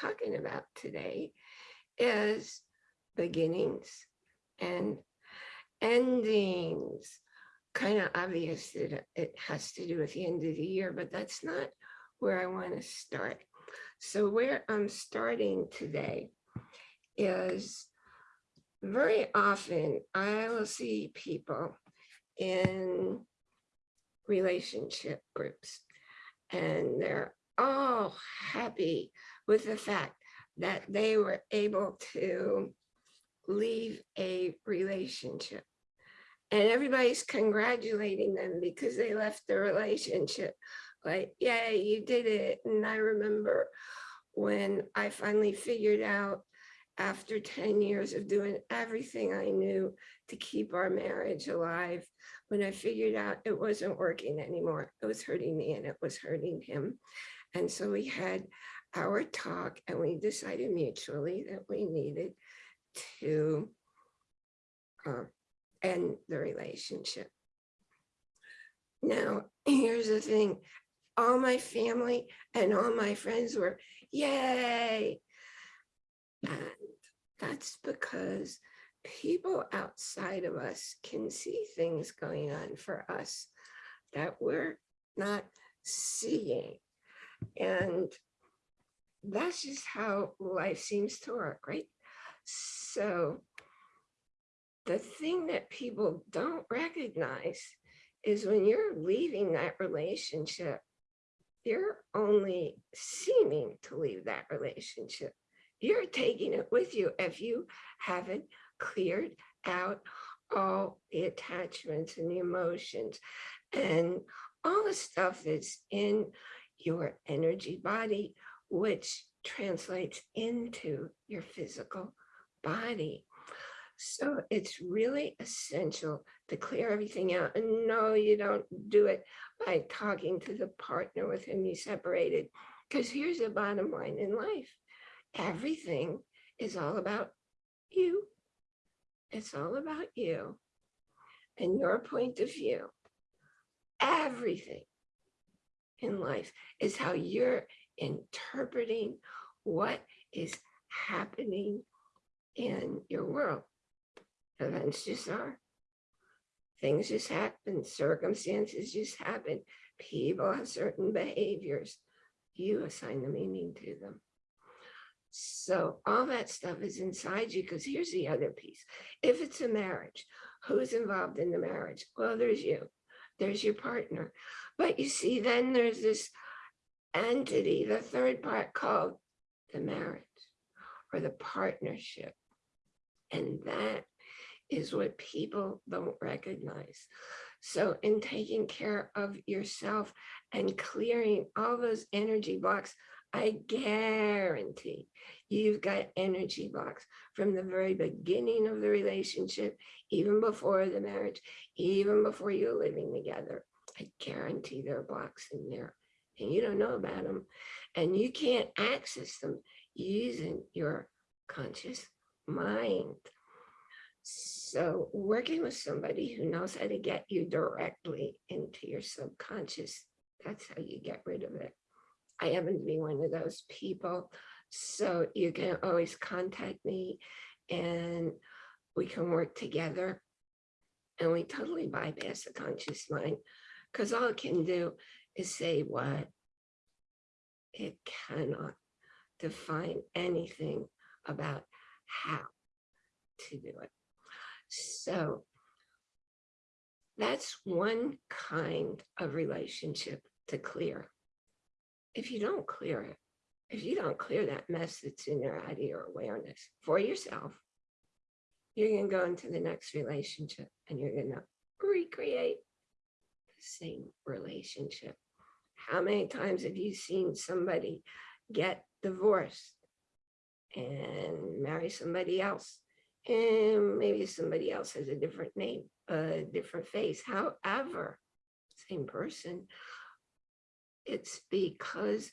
talking about today is beginnings and endings. Kind of obvious that it has to do with the end of the year, but that's not where I want to start. So where I'm starting today is very often I will see people in relationship groups and they're all happy with the fact that they were able to leave a relationship. And everybody's congratulating them because they left the relationship. Like, yeah, you did it. And I remember when I finally figured out after 10 years of doing everything I knew to keep our marriage alive, when I figured out it wasn't working anymore, it was hurting me and it was hurting him. And so we had our talk and we decided mutually that we needed to uh, end the relationship. Now, here's the thing. All my family and all my friends were, yay. And that's because people outside of us can see things going on for us that we're not seeing. And that's just how life seems to work, right? So the thing that people don't recognize is when you're leaving that relationship, you're only seeming to leave that relationship. You're taking it with you if you haven't cleared out all the attachments and the emotions and all the stuff that's in your energy body, which translates into your physical body. So it's really essential to clear everything out. And no, you don't do it by talking to the partner with whom you separated. Because here's the bottom line in life. Everything is all about you. It's all about you and your point of view. Everything in life is how you're interpreting what is happening in your world. Events just are. Things just happen. Circumstances just happen. People have certain behaviors. You assign the meaning to them. So all that stuff is inside you because here's the other piece. If it's a marriage, who's involved in the marriage? Well, there's you. There's your partner. But you see, then there's this entity, the third part called the marriage or the partnership. And that is what people don't recognize. So in taking care of yourself and clearing all those energy blocks, I guarantee you've got energy blocks from the very beginning of the relationship, even before the marriage, even before you're living together. I guarantee there are blocks in there and you don't know about them and you can't access them using your conscious mind. So working with somebody who knows how to get you directly into your subconscious, that's how you get rid of it. I happen to be one of those people. So you can always contact me and we can work together and we totally bypass the conscious mind because all it can do is say what it cannot define anything about how to do it. So that's one kind of relationship to clear. If you don't clear it, if you don't clear that mess that's in your of your awareness for yourself, you're going to go into the next relationship and you're going to recreate the same relationship. How many times have you seen somebody get divorced and marry somebody else? And maybe somebody else has a different name, a different face. However, same person. It's because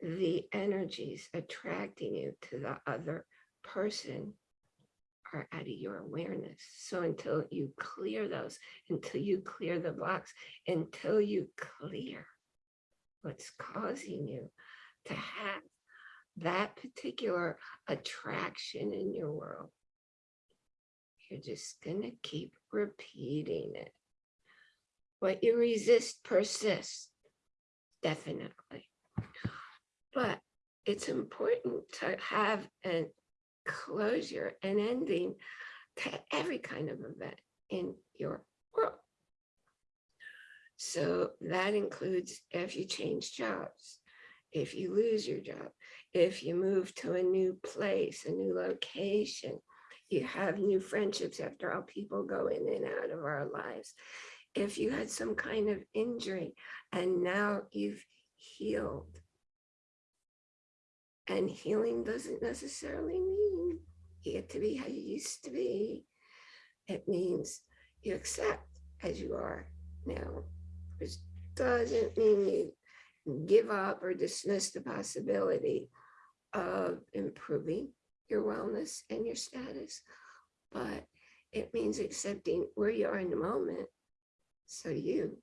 the energies attracting you to the other person are out of your awareness. So until you clear those, until you clear the blocks, until you clear what's causing you to have that particular attraction in your world. You're just gonna keep repeating it. What you resist persists, definitely. But it's important to have a closure and ending to every kind of event in your. So that includes if you change jobs, if you lose your job, if you move to a new place, a new location, you have new friendships after all people go in and out of our lives. If you had some kind of injury and now you've healed. And healing doesn't necessarily mean you get to be how you used to be. It means you accept as you are now, which doesn't mean you give up or dismiss the possibility of improving your wellness and your status, but it means accepting where you are in the moment so you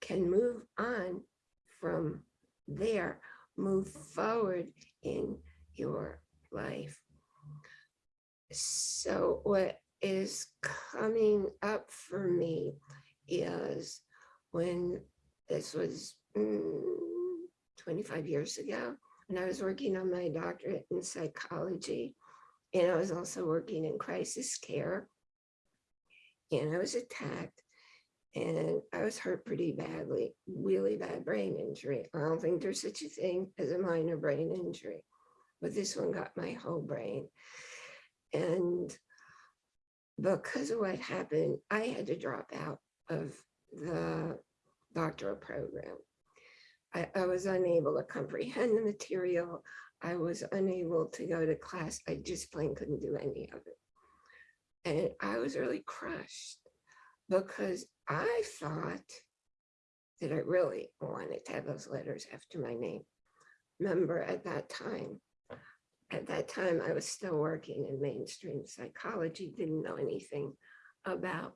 can move on from there, move forward in your life. So what is coming up for me is when this was mm, 25 years ago, when I was working on my doctorate in psychology, and I was also working in crisis care, and I was attacked, and I was hurt pretty badly, really bad brain injury. I don't think there's such a thing as a minor brain injury, but this one got my whole brain. And because of what happened, I had to drop out of the doctoral program. I, I was unable to comprehend the material. I was unable to go to class. I just plain couldn't do any of it. And I was really crushed because I thought that I really wanted to have those letters after my name. Remember at that time, at that time, I was still working in mainstream psychology, didn't know anything about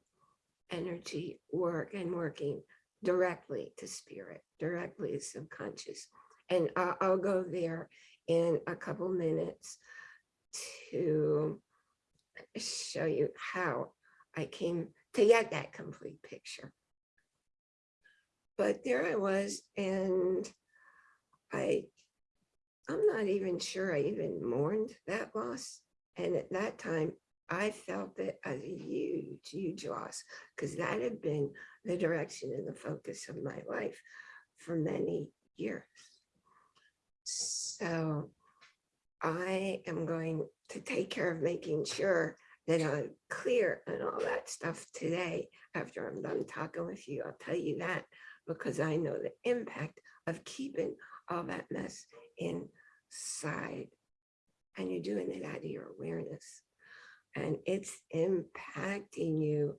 energy work and working directly to spirit, directly to subconscious. And I'll, I'll go there in a couple minutes to show you how I came to get that complete picture. But there I was, and I, I'm not even sure I even mourned that loss. And at that time, I felt it as a huge, huge loss because that had been the direction and the focus of my life for many years. So I am going to take care of making sure that I'm clear on all that stuff today after I'm done talking with you. I'll tell you that because I know the impact of keeping all that mess inside and you're doing it out of your awareness and it's impacting you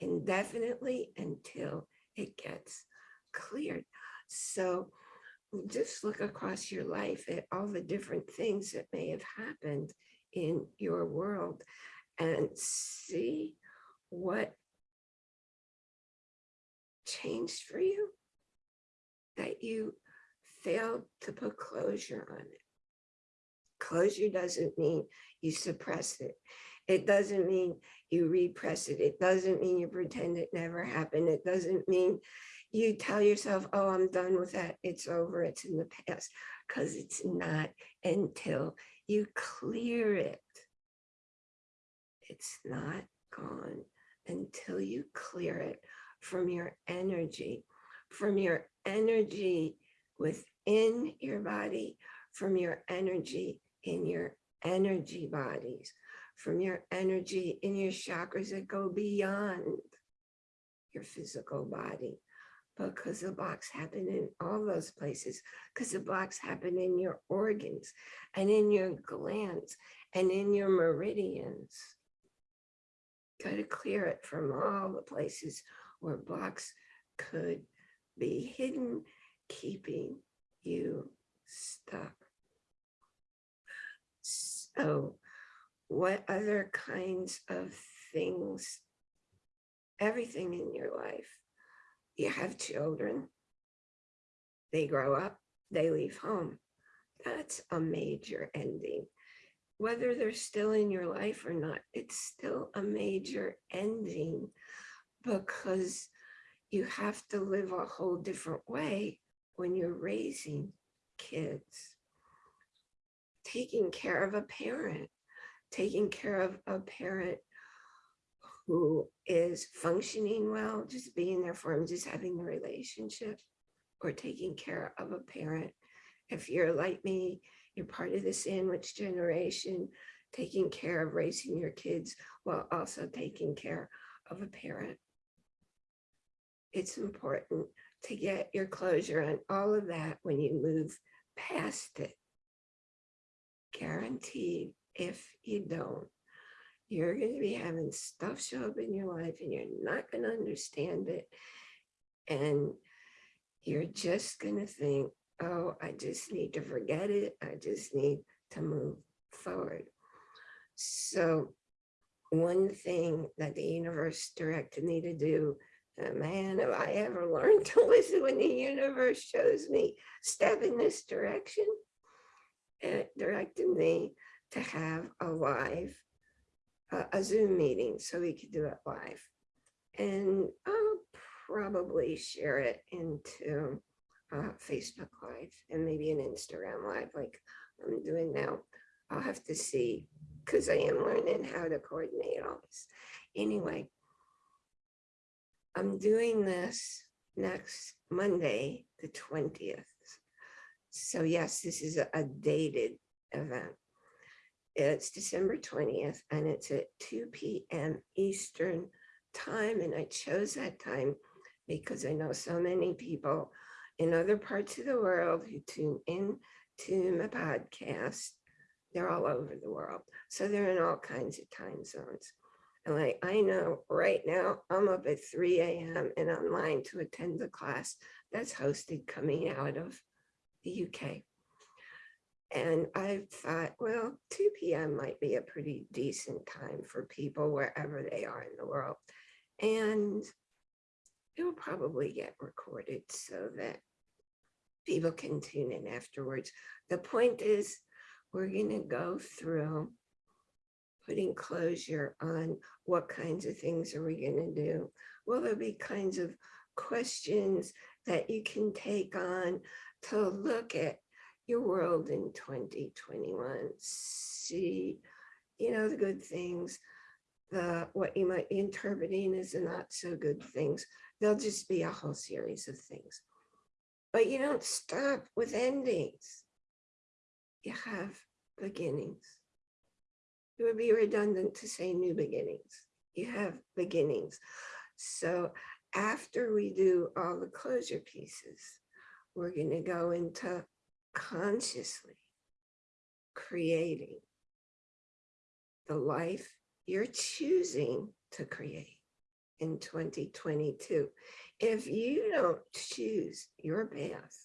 indefinitely until it gets cleared. So just look across your life at all the different things that may have happened in your world and see what changed for you that you failed to put closure on it. Closure doesn't mean you suppress it. It doesn't mean you repress it. It doesn't mean you pretend it never happened. It doesn't mean you tell yourself, oh, I'm done with that. It's over. It's in the past. Because it's not until you clear it. It's not gone until you clear it from your energy, from your energy within your body, from your energy in your energy bodies, from your energy in your chakras that go beyond your physical body because the blocks happen in all those places because the blocks happen in your organs and in your glands and in your meridians. Got to clear it from all the places where blocks could be hidden, keeping you stuck. So what other kinds of things, everything in your life. You have children, they grow up, they leave home. that's a major ending. Whether they're still in your life or not, it's still a major ending because you have to live a whole different way when you're raising kids. Taking care of a parent, taking care of a parent who is functioning well, just being there for them, just having a relationship or taking care of a parent. If you're like me, you're part of the sandwich generation, taking care of raising your kids while also taking care of a parent. It's important to get your closure on all of that when you move past it. Guaranteed, if you don't, you're going to be having stuff show up in your life and you're not going to understand it. And you're just going to think, oh, I just need to forget it. I just need to move forward. So one thing that the universe directed me to do, man, have I ever learned to listen when the universe shows me step in this direction? It directed me to have a live, uh, a Zoom meeting so we could do it live. And I'll probably share it into uh, Facebook Live and maybe an Instagram Live like I'm doing now. I'll have to see because I am learning how to coordinate all this. Anyway, I'm doing this next Monday, the 20th. So yes, this is a, a dated event. It's December 20th and it's at 2 p.m. Eastern time. And I chose that time because I know so many people in other parts of the world who tune in to my podcast. They're all over the world. So they're in all kinds of time zones. And like, I know right now I'm up at 3 a.m. and online to attend the class that's hosted coming out of the UK. And I thought, well, 2 p.m. might be a pretty decent time for people wherever they are in the world. And it will probably get recorded so that people can tune in afterwards. The point is, we're going to go through putting closure on what kinds of things are we going to do. Will there be kinds of questions that you can take on to look at your world in 2021, see, you know, the good things, the what you might be interpreting as the not so good things. There'll just be a whole series of things. But you don't stop with endings. You have beginnings. It would be redundant to say new beginnings. You have beginnings. So after we do all the closure pieces, we're going to go into consciously creating the life you're choosing to create in 2022. If you don't choose your path,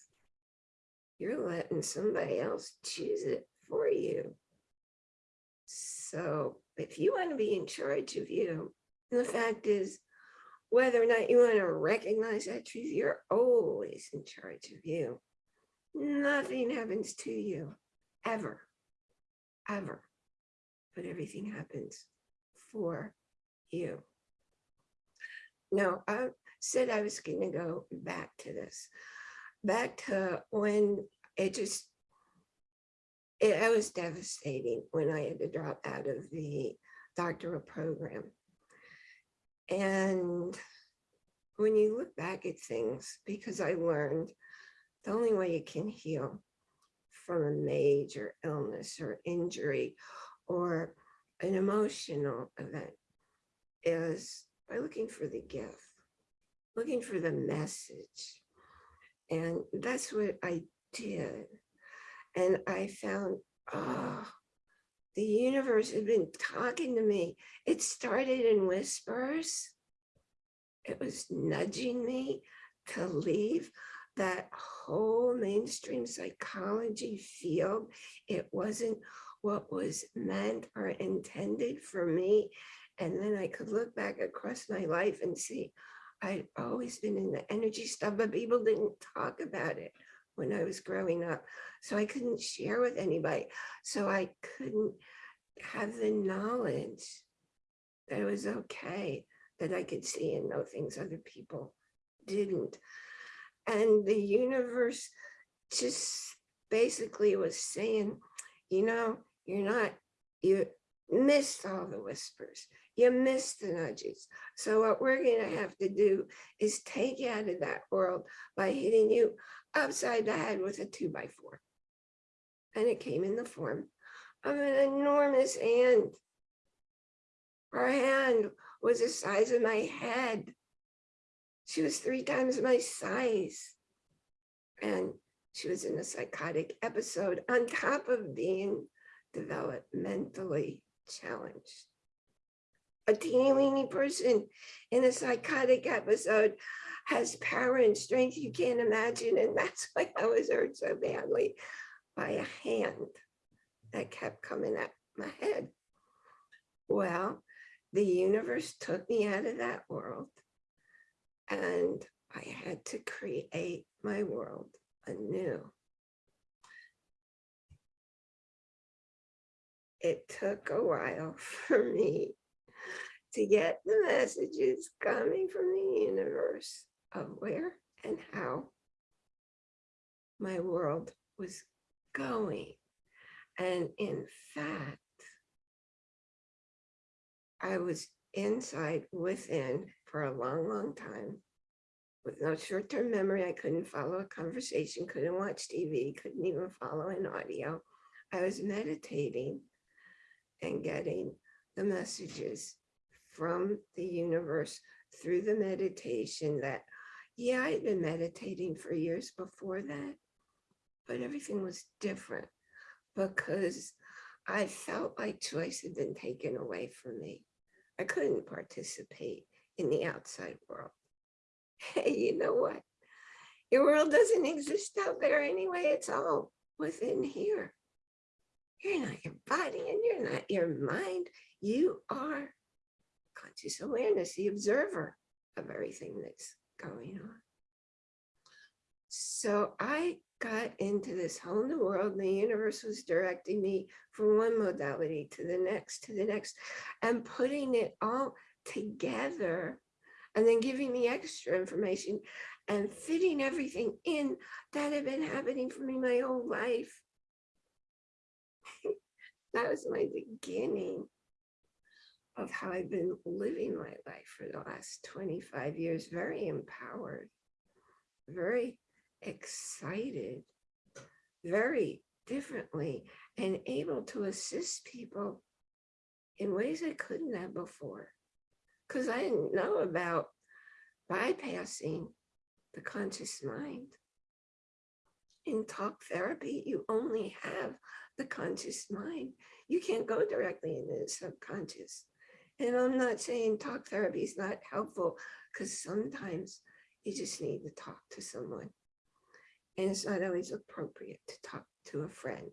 you're letting somebody else choose it for you. So if you want to be in charge of you, the fact is, whether or not you want to recognize that truth, you're always in charge of you. Nothing happens to you ever, ever, but everything happens for you. Now, I said I was going to go back to this, back to when it just, it, it was devastating when I had to drop out of the doctoral program. And when you look back at things, because I learned the only way you can heal from a major illness or injury or an emotional event is by looking for the gift, looking for the message. And that's what I did. And I found, oh, the universe had been talking to me. It started in whispers. It was nudging me to leave that whole mainstream psychology field. It wasn't what was meant or intended for me. And then I could look back across my life and see I'd always been in the energy stuff, but people didn't talk about it. when I was growing up. So I couldn't share with anybody. So I couldn't have the knowledge that it was okay, that I could see and know things other people didn't. And the universe just basically was saying, you know, you're not, you missed all the whispers. You missed the nudges. So what we're going to have to do is take you out of that world by hitting you upside the head with a two by four. And it came in the form of an enormous hand. Her hand was the size of my head. She was three times my size. And she was in a psychotic episode on top of being developmentally challenged. A teeny weeny person in a psychotic episode has power and strength you can't imagine. And that's why I was hurt so badly by a hand that kept coming at my head. Well, the universe took me out of that world and I had to create my world anew. It took a while for me to get the messages coming from the universe of where and how my world was going. And in fact, I was inside within for a long, long time with no short-term memory. I couldn't follow a conversation, couldn't watch TV, couldn't even follow an audio. I was meditating and getting the messages from the universe through the meditation that, yeah, I'd been meditating for years before that, but everything was different because I felt like choice had been taken away from me. I couldn't participate in the outside world. Hey, you know what? Your world doesn't exist out there anyway. It's all within here. You're not your body and you're not your mind. You are conscious awareness, the observer of everything that's going on. So I got into this whole new world and the universe was directing me from one modality to the next, to the next, and putting it all together and then giving me extra information and fitting everything in that had been happening for me my whole life. that was my beginning of how I've been living my life for the last 25 years, very empowered, very excited, very differently, and able to assist people in ways I couldn't have before. Because I didn't know about bypassing the conscious mind. In talk therapy, you only have the conscious mind. You can't go directly into the subconscious. And I'm not saying talk therapy is not helpful because sometimes you just need to talk to someone. And it's not always appropriate to talk to a friend.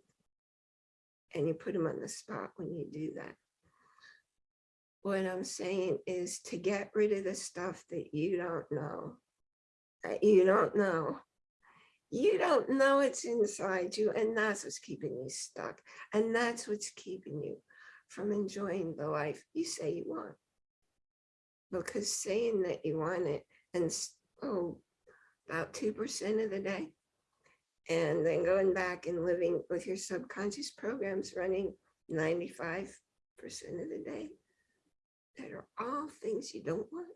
And you put them on the spot when you do that. What I'm saying is to get rid of the stuff that you don't know, that you don't know. You don't know it's inside you and that's what's keeping you stuck. And that's what's keeping you from enjoying the life you say you want. Because saying that you want it and oh, about 2% of the day, and then going back and living with your subconscious programs running 95% of the day, that are all things you don't want.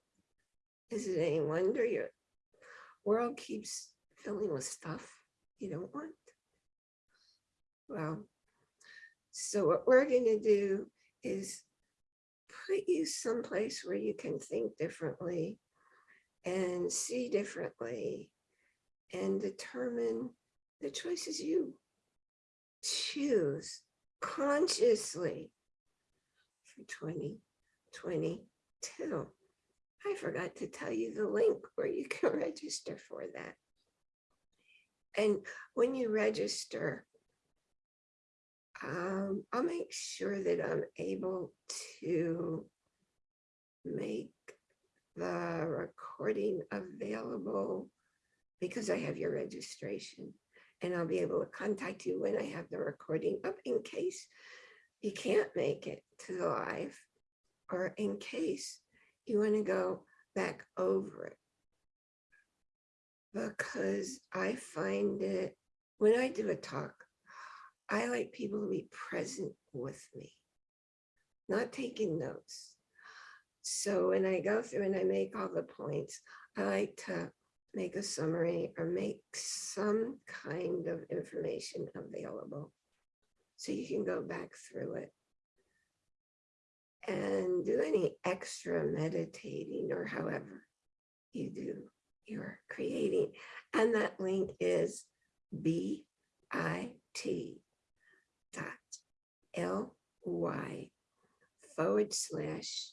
Is it any wonder your world keeps filling with stuff you don't want? Well, so what we're going to do is put you someplace where you can think differently and see differently and determine the choices you. Choose consciously for 2022. I forgot to tell you the link where you can register for that. And when you register, um, I'll make sure that I'm able to make the recording available because I have your registration. And I'll be able to contact you when I have the recording up in case you can't make it to the live or in case you want to go back over it. Because I find it, when I do a talk, I like people to be present with me, not taking notes. So when I go through and I make all the points, I like to make a summary or make some kind of information available so you can go back through it and do any extra meditating or however you do your creating. And that link is bit dot ly forward slash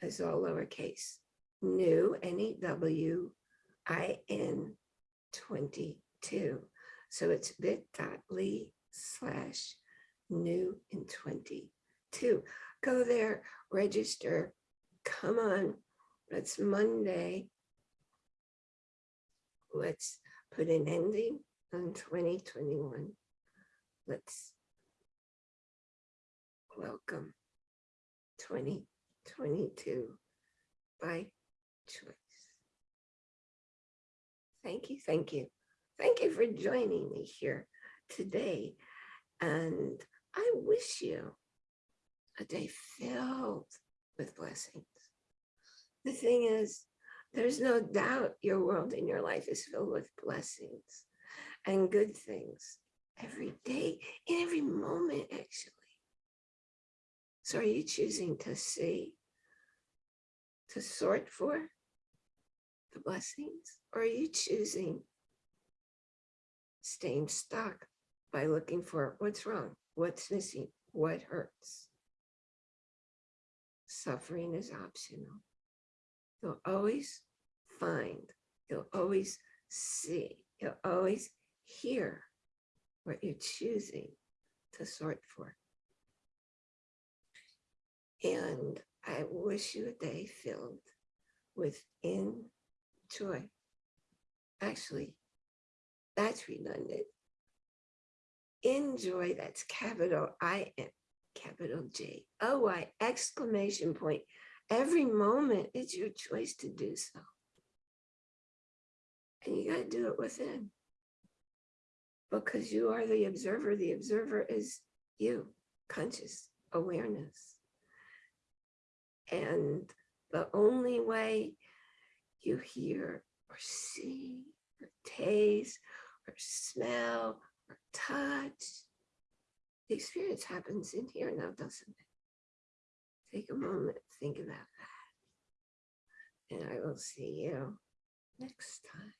is all lowercase new N-E-W I-N 22. So it's bit.ly slash new in 22. Go there, register, come on, it's Monday. Let's put an ending on 2021. Let's welcome 2022 by choice. Thank you, thank you. Thank you for joining me here today. And I wish you a day filled with blessings. The thing is, there's no doubt your world and your life is filled with blessings and good things every day, in every moment, actually. So are you choosing to see, to sort for the blessings, or are you choosing staying stuck by looking for what's wrong, what's missing, what hurts? Suffering is optional. You'll always find, you'll always see, you'll always hear what you're choosing to sort for. And I wish you a day filled with in joy. Actually, that's redundant. Enjoy, that's capital I-N, capital J, oh, O-Y, exclamation point. Every moment, it's your choice to do so. And you got to do it within. Because you are the observer. The observer is you, conscious awareness. And the only way you hear or see or taste or smell or touch, the experience happens in here now, doesn't it? Take a moment, think about that. And I will see you next time.